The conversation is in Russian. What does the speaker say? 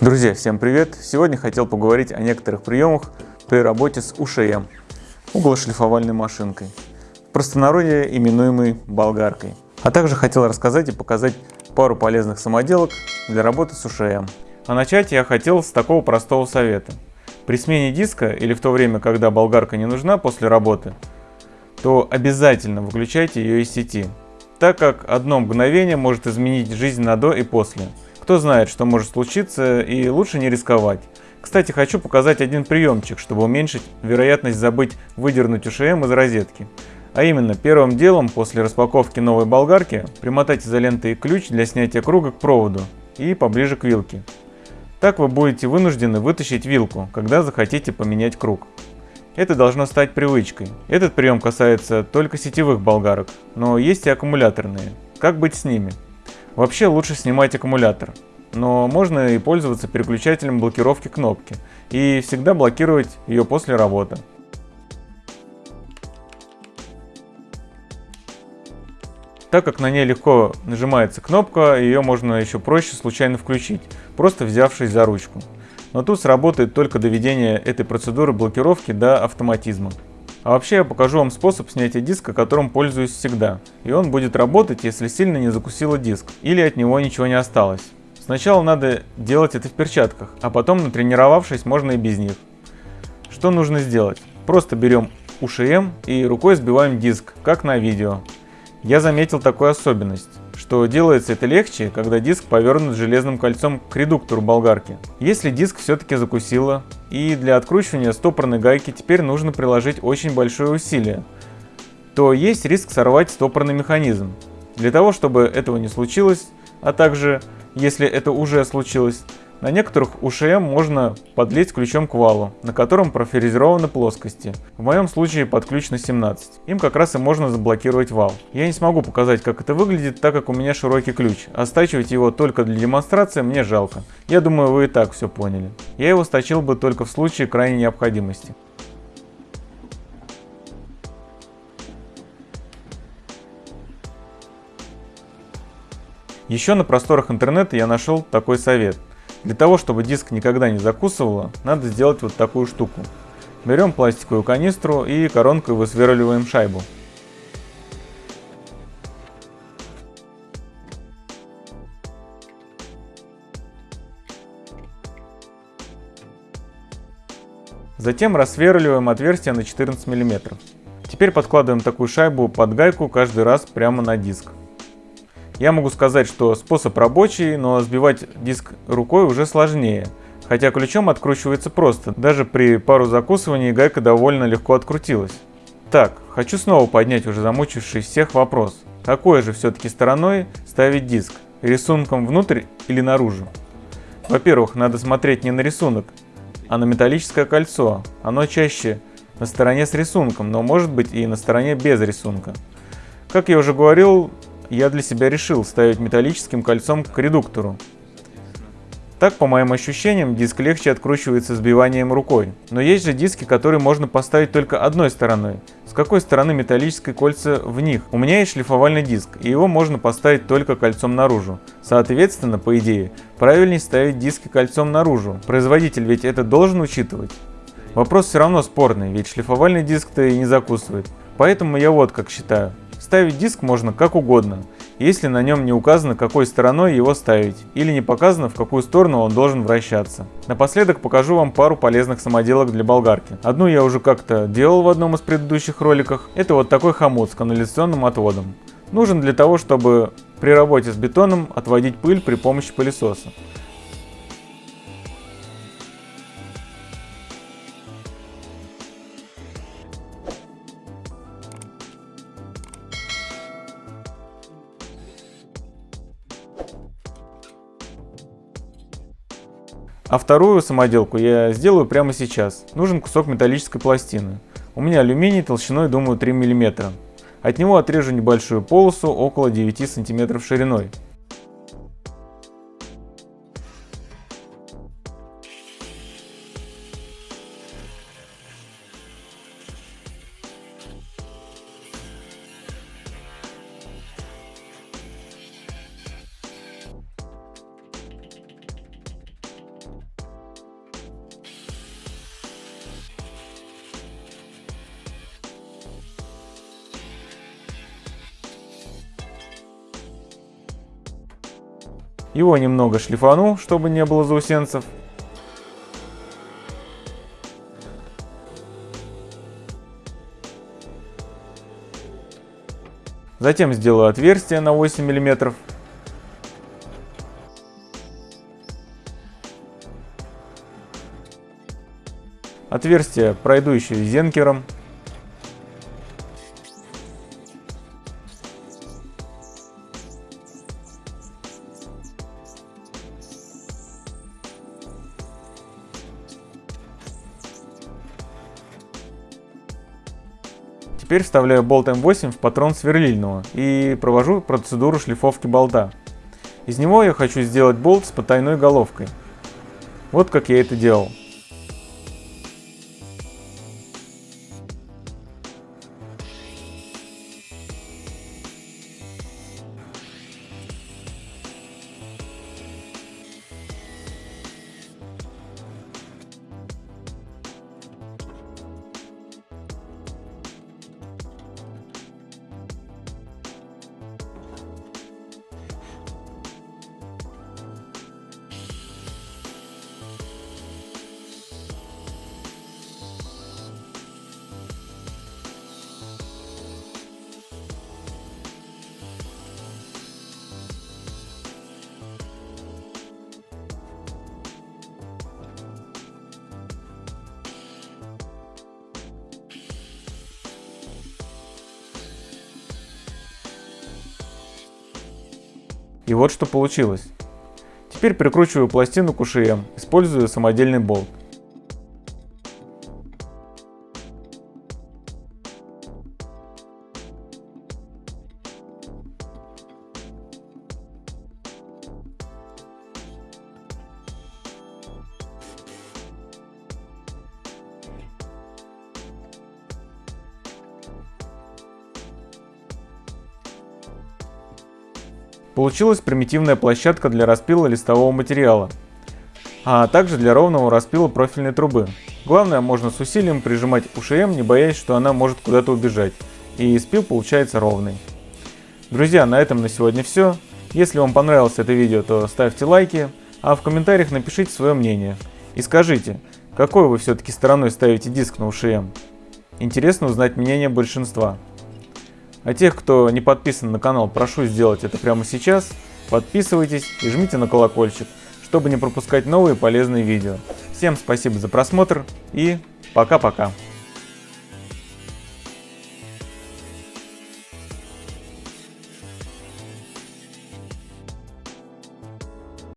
Друзья, всем привет! Сегодня хотел поговорить о некоторых приемах при работе с УШМ, углошлифовальной машинкой, в простонародье именуемой болгаркой. А также хотел рассказать и показать пару полезных самоделок для работы с УШМ. А начать я хотел с такого простого совета. При смене диска или в то время, когда болгарка не нужна после работы, то обязательно выключайте ее из сети, так как одно мгновение может изменить жизнь на до и после – кто знает, что может случиться, и лучше не рисковать. Кстати, хочу показать один приемчик, чтобы уменьшить вероятность забыть выдернуть УШМ из розетки. А именно, первым делом после распаковки новой болгарки примотать изолентой ключ для снятия круга к проводу и поближе к вилке. Так вы будете вынуждены вытащить вилку, когда захотите поменять круг. Это должно стать привычкой. Этот прием касается только сетевых болгарок, но есть и аккумуляторные. Как быть с ними? Вообще лучше снимать аккумулятор, но можно и пользоваться переключателем блокировки кнопки и всегда блокировать ее после работы. Так как на ней легко нажимается кнопка, ее можно еще проще случайно включить, просто взявшись за ручку. Но тут сработает только доведение этой процедуры блокировки до автоматизма. А вообще я покажу вам способ снятия диска, которым пользуюсь всегда. И он будет работать, если сильно не закусило диск или от него ничего не осталось. Сначала надо делать это в перчатках, а потом, натренировавшись, можно и без них. Что нужно сделать? Просто берем УШМ и рукой сбиваем диск, как на видео. Я заметил такую особенность что делается это легче, когда диск повернут железным кольцом к редуктору болгарки. Если диск все-таки закусило, и для откручивания стопорной гайки теперь нужно приложить очень большое усилие, то есть риск сорвать стопорный механизм. Для того, чтобы этого не случилось, а также, если это уже случилось, на некоторых УШМ можно подлить ключом к валу, на котором профрезерованы плоскости. В моем случае под ключ на 17. Им как раз и можно заблокировать вал. Я не смогу показать, как это выглядит, так как у меня широкий ключ. А стачивать его только для демонстрации мне жалко. Я думаю, вы и так все поняли. Я его сточил бы только в случае крайней необходимости. Еще на просторах интернета я нашел такой совет – для того, чтобы диск никогда не закусывало, надо сделать вот такую штуку. Берем пластиковую канистру и коронкой высверливаем шайбу. Затем рассверливаем отверстие на 14 мм. Теперь подкладываем такую шайбу под гайку каждый раз прямо на диск. Я могу сказать, что способ рабочий, но сбивать диск рукой уже сложнее. Хотя ключом откручивается просто, даже при пару закусываний гайка довольно легко открутилась. Так, хочу снова поднять уже замучивший всех вопрос. Какой же все-таки стороной ставить диск? Рисунком внутрь или наружу? Во-первых, надо смотреть не на рисунок, а на металлическое кольцо. Оно чаще на стороне с рисунком, но может быть и на стороне без рисунка. Как я уже говорил, я для себя решил ставить металлическим кольцом к редуктору. Так, по моим ощущениям, диск легче откручивается сбиванием рукой. Но есть же диски, которые можно поставить только одной стороной. С какой стороны металлическое кольца в них? У меня есть шлифовальный диск, и его можно поставить только кольцом наружу. Соответственно, по идее, правильнее ставить диски кольцом наружу. Производитель ведь это должен учитывать. Вопрос все равно спорный, ведь шлифовальный диск-то и не закусывает. Поэтому я вот как считаю. Ставить диск можно как угодно, если на нем не указано, какой стороной его ставить, или не показано, в какую сторону он должен вращаться. Напоследок покажу вам пару полезных самоделок для болгарки. Одну я уже как-то делал в одном из предыдущих роликах. Это вот такой хомут с канализационным отводом. Нужен для того, чтобы при работе с бетоном отводить пыль при помощи пылесоса. А вторую самоделку я сделаю прямо сейчас. Нужен кусок металлической пластины. У меня алюминий толщиной, думаю, 3 мм. От него отрежу небольшую полосу около 9 см шириной. Его немного шлифану, чтобы не было заусенцев. Затем сделаю отверстие на 8 мм. Отверстие пройду еще зенкером. Теперь вставляю болт М8 в патрон сверлильного и провожу процедуру шлифовки болта. Из него я хочу сделать болт с потайной головкой. Вот как я это делал. И вот что получилось. Теперь прикручиваю пластину к УШМ, используя самодельный болт. Получилась примитивная площадка для распила листового материала, а также для ровного распила профильной трубы. Главное, можно с усилием прижимать УШМ, не боясь, что она может куда-то убежать, и спил получается ровный. Друзья, на этом на сегодня все. Если вам понравилось это видео, то ставьте лайки, а в комментариях напишите свое мнение. И скажите, какой вы все-таки стороной ставите диск на УШМ? Интересно узнать мнение большинства. А тех, кто не подписан на канал, прошу сделать это прямо сейчас. Подписывайтесь и жмите на колокольчик, чтобы не пропускать новые полезные видео. Всем спасибо за просмотр и пока-пока.